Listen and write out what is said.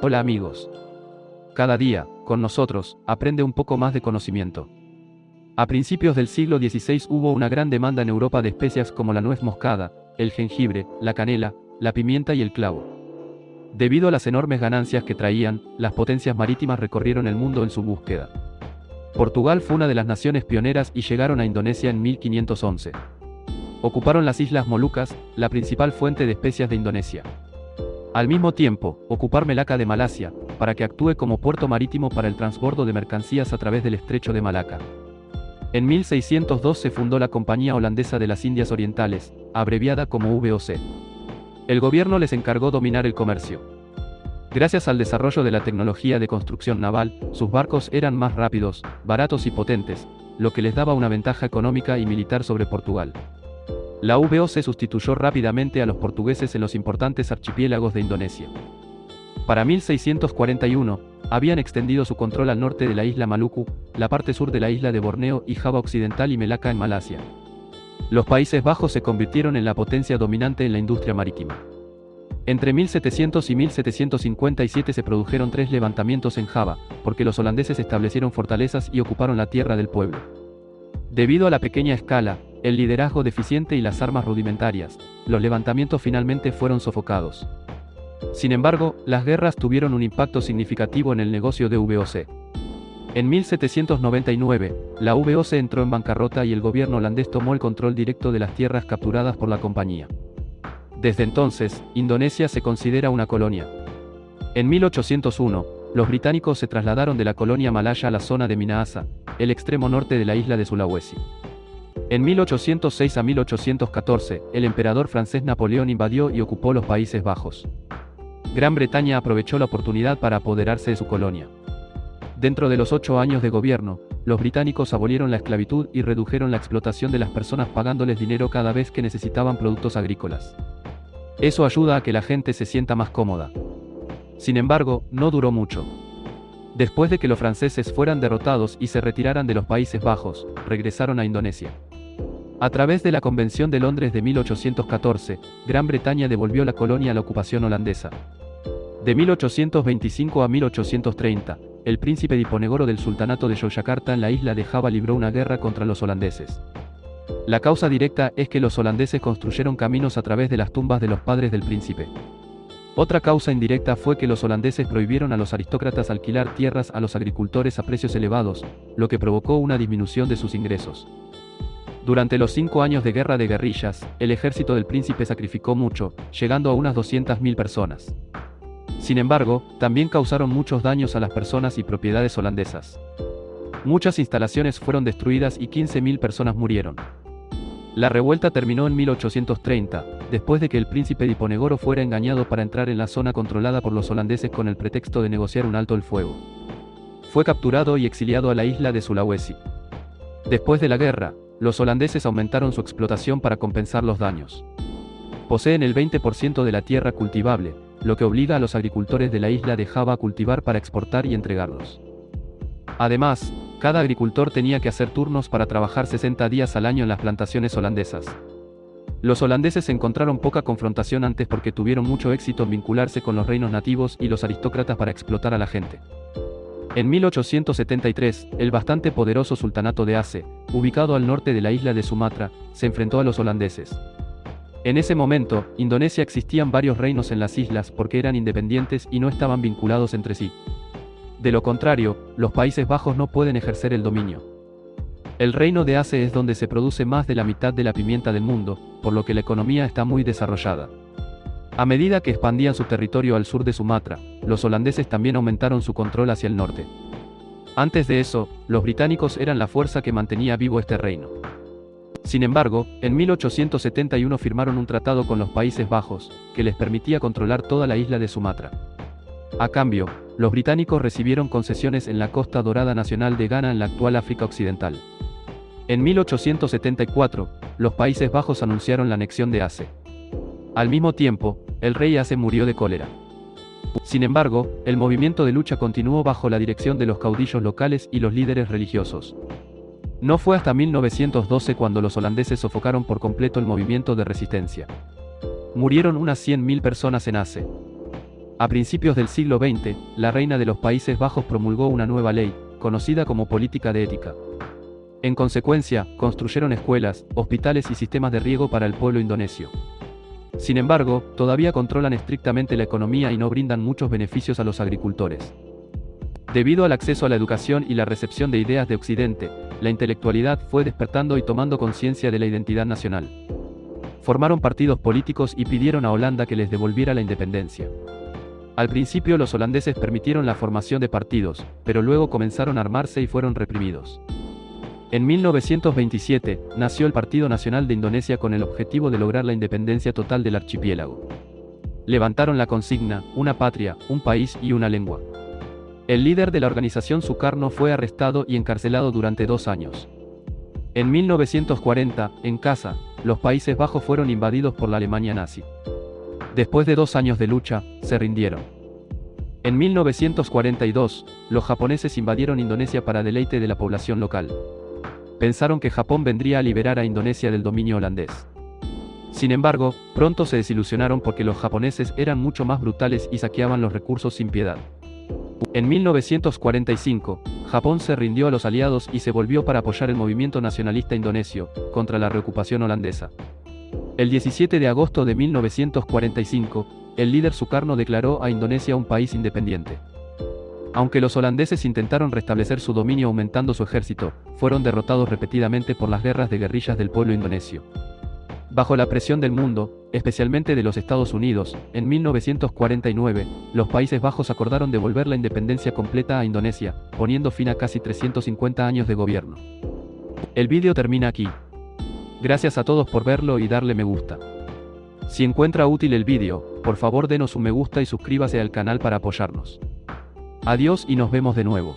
Hola amigos. Cada día, con nosotros, aprende un poco más de conocimiento. A principios del siglo XVI hubo una gran demanda en Europa de especias como la nuez moscada, el jengibre, la canela, la pimienta y el clavo. Debido a las enormes ganancias que traían, las potencias marítimas recorrieron el mundo en su búsqueda. Portugal fue una de las naciones pioneras y llegaron a Indonesia en 1511. Ocuparon las Islas Molucas, la principal fuente de especias de Indonesia. Al mismo tiempo, ocupar Melaka de Malasia, para que actúe como puerto marítimo para el transbordo de mercancías a través del estrecho de Malaca. En 1602 se fundó la Compañía Holandesa de las Indias Orientales, abreviada como VOC. El gobierno les encargó dominar el comercio. Gracias al desarrollo de la tecnología de construcción naval, sus barcos eran más rápidos, baratos y potentes, lo que les daba una ventaja económica y militar sobre Portugal. La VOC sustituyó rápidamente a los portugueses en los importantes archipiélagos de Indonesia. Para 1641, habían extendido su control al norte de la isla Maluku, la parte sur de la isla de Borneo y Java Occidental y Melaka en Malasia. Los Países Bajos se convirtieron en la potencia dominante en la industria marítima. Entre 1700 y 1757 se produjeron tres levantamientos en Java, porque los holandeses establecieron fortalezas y ocuparon la tierra del pueblo. Debido a la pequeña escala, el liderazgo deficiente y las armas rudimentarias, los levantamientos finalmente fueron sofocados. Sin embargo, las guerras tuvieron un impacto significativo en el negocio de VOC. En 1799, la VOC entró en bancarrota y el gobierno holandés tomó el control directo de las tierras capturadas por la compañía. Desde entonces, Indonesia se considera una colonia. En 1801, los británicos se trasladaron de la colonia malaya a la zona de Minahasa, el extremo norte de la isla de Sulawesi. En 1806 a 1814, el emperador francés Napoleón invadió y ocupó los Países Bajos. Gran Bretaña aprovechó la oportunidad para apoderarse de su colonia. Dentro de los ocho años de gobierno, los británicos abolieron la esclavitud y redujeron la explotación de las personas pagándoles dinero cada vez que necesitaban productos agrícolas. Eso ayuda a que la gente se sienta más cómoda. Sin embargo, no duró mucho. Después de que los franceses fueran derrotados y se retiraran de los Países Bajos, regresaron a Indonesia. A través de la Convención de Londres de 1814, Gran Bretaña devolvió la colonia a la ocupación holandesa. De 1825 a 1830, el príncipe Diponegoro del Sultanato de Yogyakarta en la isla de Java libró una guerra contra los holandeses. La causa directa es que los holandeses construyeron caminos a través de las tumbas de los padres del príncipe. Otra causa indirecta fue que los holandeses prohibieron a los aristócratas alquilar tierras a los agricultores a precios elevados, lo que provocó una disminución de sus ingresos. Durante los cinco años de guerra de guerrillas, el ejército del príncipe sacrificó mucho, llegando a unas 200.000 personas. Sin embargo, también causaron muchos daños a las personas y propiedades holandesas. Muchas instalaciones fueron destruidas y 15.000 personas murieron. La revuelta terminó en 1830, después de que el príncipe Diponegoro fuera engañado para entrar en la zona controlada por los holandeses con el pretexto de negociar un alto el fuego. Fue capturado y exiliado a la isla de Sulawesi. Después de la guerra, los holandeses aumentaron su explotación para compensar los daños. Poseen el 20% de la tierra cultivable, lo que obliga a los agricultores de la isla de Java a cultivar para exportar y entregarlos. Además, cada agricultor tenía que hacer turnos para trabajar 60 días al año en las plantaciones holandesas. Los holandeses encontraron poca confrontación antes porque tuvieron mucho éxito en vincularse con los reinos nativos y los aristócratas para explotar a la gente. En 1873, el bastante poderoso sultanato de Aceh, ubicado al norte de la isla de Sumatra, se enfrentó a los holandeses. En ese momento, Indonesia existían varios reinos en las islas porque eran independientes y no estaban vinculados entre sí. De lo contrario, los Países Bajos no pueden ejercer el dominio. El reino de Aceh es donde se produce más de la mitad de la pimienta del mundo, por lo que la economía está muy desarrollada. A medida que expandían su territorio al sur de Sumatra, los holandeses también aumentaron su control hacia el norte. Antes de eso, los británicos eran la fuerza que mantenía vivo este reino. Sin embargo, en 1871 firmaron un tratado con los Países Bajos, que les permitía controlar toda la isla de Sumatra. A cambio, los británicos recibieron concesiones en la costa dorada nacional de Ghana en la actual África Occidental. En 1874, los Países Bajos anunciaron la anexión de Aceh. Al mismo tiempo, el rey Ace murió de cólera. Sin embargo, el movimiento de lucha continuó bajo la dirección de los caudillos locales y los líderes religiosos. No fue hasta 1912 cuando los holandeses sofocaron por completo el movimiento de resistencia. Murieron unas 100.000 personas en Ace. A principios del siglo XX, la reina de los Países Bajos promulgó una nueva ley, conocida como política de ética. En consecuencia, construyeron escuelas, hospitales y sistemas de riego para el pueblo indonesio. Sin embargo, todavía controlan estrictamente la economía y no brindan muchos beneficios a los agricultores. Debido al acceso a la educación y la recepción de ideas de Occidente, la intelectualidad fue despertando y tomando conciencia de la identidad nacional. Formaron partidos políticos y pidieron a Holanda que les devolviera la independencia. Al principio los holandeses permitieron la formación de partidos, pero luego comenzaron a armarse y fueron reprimidos. En 1927, nació el Partido Nacional de Indonesia con el objetivo de lograr la independencia total del archipiélago. Levantaron la consigna, una patria, un país y una lengua. El líder de la organización Sukarno fue arrestado y encarcelado durante dos años. En 1940, en casa, los Países Bajos fueron invadidos por la Alemania nazi. Después de dos años de lucha, se rindieron. En 1942, los japoneses invadieron Indonesia para deleite de la población local. Pensaron que Japón vendría a liberar a Indonesia del dominio holandés. Sin embargo, pronto se desilusionaron porque los japoneses eran mucho más brutales y saqueaban los recursos sin piedad. En 1945, Japón se rindió a los aliados y se volvió para apoyar el movimiento nacionalista indonesio, contra la reocupación holandesa. El 17 de agosto de 1945, el líder Sukarno declaró a Indonesia un país independiente. Aunque los holandeses intentaron restablecer su dominio aumentando su ejército, fueron derrotados repetidamente por las guerras de guerrillas del pueblo indonesio. Bajo la presión del mundo, especialmente de los Estados Unidos, en 1949, los Países Bajos acordaron devolver la independencia completa a Indonesia, poniendo fin a casi 350 años de gobierno. El vídeo termina aquí. Gracias a todos por verlo y darle me gusta. Si encuentra útil el vídeo, por favor denos un me gusta y suscríbase al canal para apoyarnos. Adiós y nos vemos de nuevo.